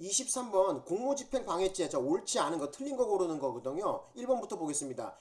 23번 공무집행 방해죄. 자 옳지 않은 거 틀린 거 고르는 거거든요. 1번부터 보겠습니다.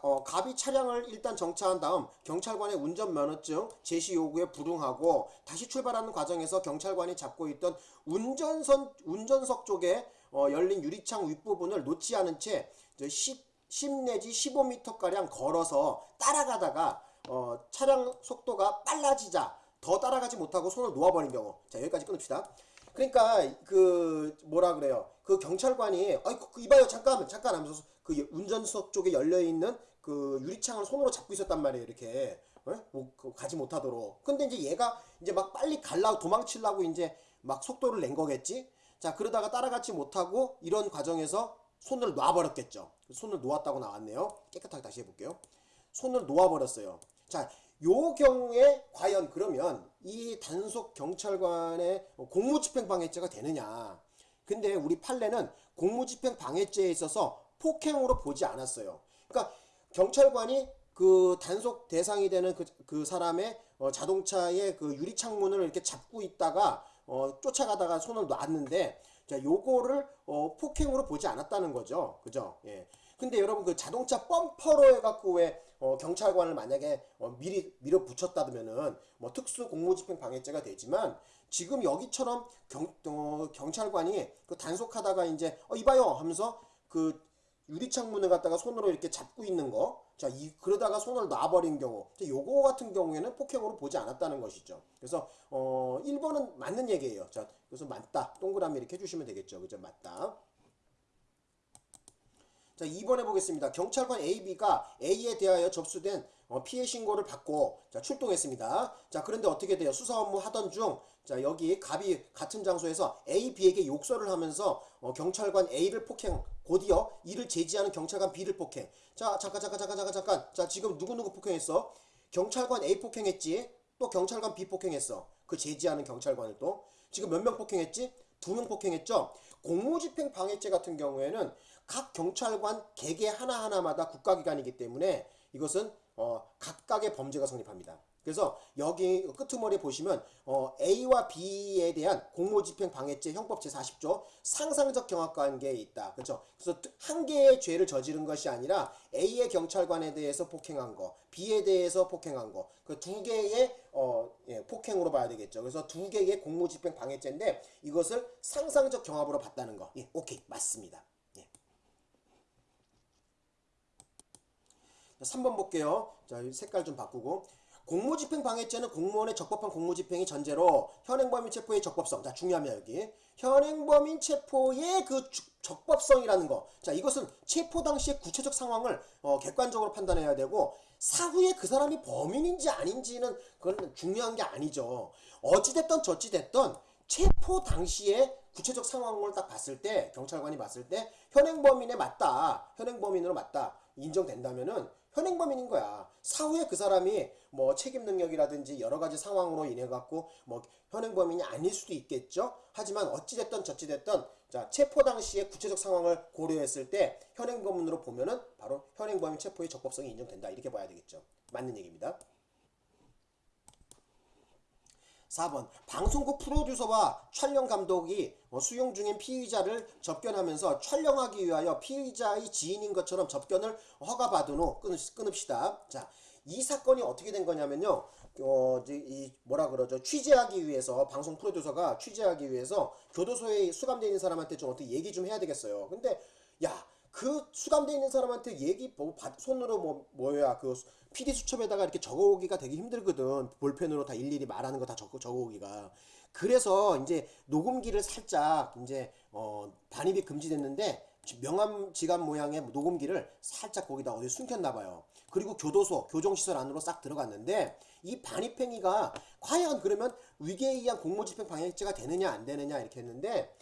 어, 갑이 차량을 일단 정차한 다음 경찰관의 운전면허증 제시 요구에 불응하고 다시 출발하는 과정에서 경찰관이 잡고 있던 운전선 운전석 쪽에 어, 열린 유리창 윗부분을 놓지 않은 채 10, 10 내지 15m가량 걸어서 따라가다가 어, 차량 속도가 빨라지자 더 따라가지 못하고 손을 놓아버린 경우. 자 여기까지 끊읍시다 그러니까 그 뭐라 그래요? 그 경찰관이 아이 그, 이봐요. 잠깐 잠깐 하면서 그 운전석 쪽에 열려 있는 그 유리창을 손으로 잡고 있었단 말이에요 이렇게. 어? 뭐 그 가지 못하도록. 근데 이제 얘가 이제 막 빨리 갈라 도망치려고 이제 막 속도를 낸 거겠지? 자 그러다가 따라가지 못하고 이런 과정에서 손을 놔버렸겠죠. 손을 놓았다고 나왔네요. 깨끗하게 다시 해볼게요. 손을 놓아버렸어요. 자, 요 경우에 과연 그러면 이 단속 경찰관의 공무집행 방해죄가 되느냐? 근데 우리 판례는 공무집행 방해죄에 있어서 폭행으로 보지 않았어요. 그러니까 경찰관이 그 단속 대상이 되는 그, 그 사람의 어, 자동차의 그 유리창문을 이렇게 잡고 있다가 어, 쫓아가다가 손을 놨는데 자 요거를 어, 폭행으로 보지 않았다는 거죠. 그죠? 예. 근데 여러분 그 자동차 펌퍼로 해갖고 왜 어, 경찰관을 만약에 어, 미리 밀어붙였다면은 뭐 특수 공무집행 방해죄가 되지만 지금 여기처럼 경, 어, 경찰관이 그 단속하다가 이제 어 이봐요 하면서 그 유리창문을 갖다가 손으로 이렇게 잡고 있는 거. 자, 이, 그러다가 손을 놔버린 경우. 요거 같은 경우에는 폭행으로 보지 않았다는 것이죠. 그래서, 어, 1번은 맞는 얘기예요. 자, 그래서 맞다. 동그라미 이렇게 해주시면 되겠죠. 그죠? 맞다. 자, 2번 해보겠습니다. 경찰관 AB가 A에 대하여 접수된 어, 피해 신고를 받고 자, 출동했습니다. 자, 그런데 어떻게 돼요? 수사 업무 하던 중, 자, 여기 갑이 같은 장소에서 A, B에게 욕설을 하면서 어, 경찰관 A를 폭행, 곧이어 이를 제지하는 경찰관 B를 폭행. 자, 잠깐, 잠깐, 잠깐, 잠깐, 잠깐. 자, 지금 누구누구 폭행했어? 경찰관 A 폭행했지? 또 경찰관 B 폭행했어. 그 제지하는 경찰관을 또. 지금 몇 명 폭행했지? 두 명 폭행했죠. 공무집행 방해죄 같은 경우에는 각 경찰관 개개 하나하나마다 국가기관이기 때문에 이것은 어, 각각의 범죄가 성립합니다. 그래서 여기 끄트머리에 보시면 어, A와 B에 대한 공무집행 방해죄 형법 제40조 상상적 경합관계에 있다. 그렇죠? 그래서 한 개의 죄를 저지른 것이 아니라 A의 경찰관에 대해서 폭행한 거, B에 대해서 폭행한 거, 그 두 개의 어, 예, 폭행으로 봐야 되겠죠. 그래서 두 개의 공무집행 방해죄인데 이것을 상상적 경합으로 봤다는 거. 예, 오케이 맞습니다. 예. 3번 볼게요. 자, 색깔 좀 바꾸고. 공무집행 방해죄는 공무원의 적법한 공무집행이 전제로 현행범인 체포의 적법성. 자, 중요합니다, 여기. 현행범인 체포의 그 주, 적법성이라는 거. 자, 이것은 체포 당시의 구체적 상황을 어, 객관적으로 판단해야 되고, 사후에 그 사람이 범인인지 아닌지는 그건 중요한 게 아니죠. 어찌됐던 저찌됐던 체포 당시에 구체적 상황을 딱 봤을 때, 경찰관이 봤을 때, 현행범인에 맞다. 현행범인으로 맞다. 인정된다면은 현행범인인 거야. 사후에 그 사람이 뭐 책임 능력이라든지 여러 가지 상황으로 인해 갖고 뭐 현행범인이 아닐 수도 있겠죠. 하지만 어찌됐든 저찌됐든 자 체포 당시의 구체적 상황을 고려했을 때 현행범인으로 보면은 바로 현행범인 체포의 적법성이 인정된다 이렇게 봐야 되겠죠. 맞는 얘기입니다. 4번 방송국 프로듀서와 촬영 감독이 어, 수용 중인 피의자를 접견하면서 촬영하기 위하여 피의자의 지인인 것처럼 접견을 허가받은 후 끊읍시다. 자, 이 사건이 어떻게 된 거냐면요. 어, 이 뭐라 그러죠? 취재하기 위해서 방송 프로듀서가 취재하기 위해서 교도소에 수감되어 있는 사람한테 좀 어떻게 얘기 좀 해야 되겠어요. 근데 야, 그 수감되어 있는 사람한테 얘기 뭐 손으로 뭐 뭐야 그 PD 수첩에다가 이렇게 적어오기가 되게 힘들거든 볼펜으로 다 일일이 말하는 거 다 적어 적어오기가 그래서 이제 녹음기를 살짝 이제 어 반입이 금지됐는데 명함 지갑 모양의 녹음기를 살짝 거기다 어디 숨겼나 봐요. 그리고 교도소, 교정시설 안으로 싹 들어갔는데 이 반입행위가 과연 그러면 위계에 의한 공무집행 방해죄가 되느냐 안 되느냐 이렇게 했는데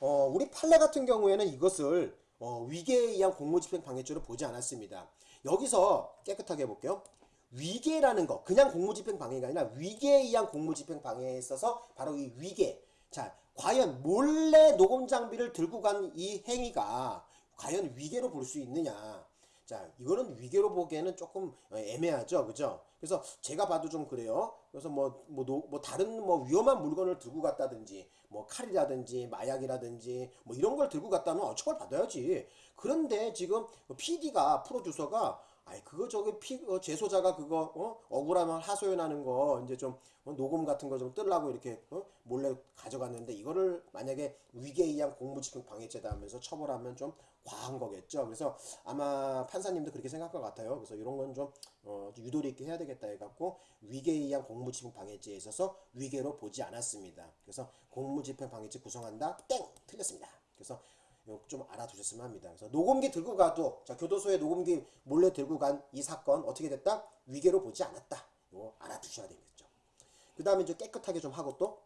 어 우리 판례 같은 경우에는 이것을 어, 위계에 의한 공무집행 방해죄로 보지 않았습니다. 여기서 깨끗하게 해볼게요. 위계라는 거 그냥 공무집행 방해가 아니라 위계에 의한 공무집행 방해에 있어서 바로 이 위계 자 과연 몰래 녹음 장비를 들고 간 이 행위가 과연 위계로 볼 수 있느냐 자, 이거는 위계로 보기에는 조금 어, 애매하죠. 그죠? 그래서 제가 봐도 좀 그래요. 그래서 뭐, 뭐, 노- 뭐 다른 뭐 위험한 물건을 들고 갔다든지, 뭐 칼이라든지, 마약이라든지, 뭐 이런 걸 들고 갔다면 어, 처벌 받아야지. 그런데 지금 PD가, 프로듀서가 아이 그거 저기 피 어, 제소자가 그거 어 억울하면 하소연하는 거 이제 좀 어, 녹음 같은 거좀 뜨려고 이렇게 어? 몰래 가져갔는데 이거를 만약에 위계에 의한 공무집행 방해죄다 하면서 처벌하면 좀 과한 거겠죠. 그래서 아마 판사님도 그렇게 생각할 것 같아요. 그래서 이런 건 좀 어, 좀 유도리 있게 해야 되겠다 해갖고 위계에 의한 공무집행 방해죄에 있어서 위계로 보지 않았습니다. 그래서 공무집행 방해죄 구성한다 땡 틀렸습니다. 그래서 좀 알아두셨으면 합니다. 그래서 녹음기 들고 가도 자 교도소에 녹음기 몰래 들고 간 이 사건 어떻게 됐다? 위계로 보지 않았다. 이거 알아두셔야 되겠죠. 그 다음에 이제 깨끗하게 좀 하고 또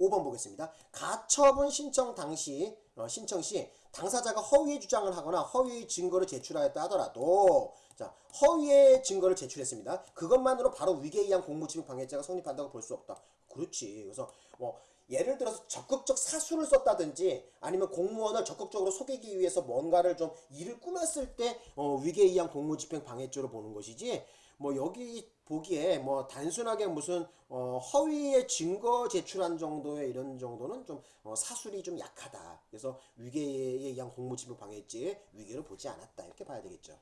5번 보겠습니다. 가처분 신청 당시 어, 신청 시 당사자가 허위의 주장을 하거나 허위의 증거를 제출하였다 하더라도 자 허위의 증거를 제출했습니다. 그것만으로 바로 위계에 의한 공무집행 방해죄가 성립한다고 볼 수 없다. 그렇지. 그래서 뭐 예를 들어서 적극적 사수를 썼다든지 아니면 공무원을 적극적으로 속이기 위해서 뭔가를 좀 일을 꾸몄을 때 어, 위계에 의한 공무집행 방해죄로 보는 것이지 뭐 여기 보기에 뭐 단순하게 무슨 어 허위의 증거 제출한 정도의 이런 정도는 좀 어 사술이 좀 약하다. 그래서 위계에 의한 공무집행 방해죄의 위계를 보지 않았다. 이렇게 봐야 되겠죠.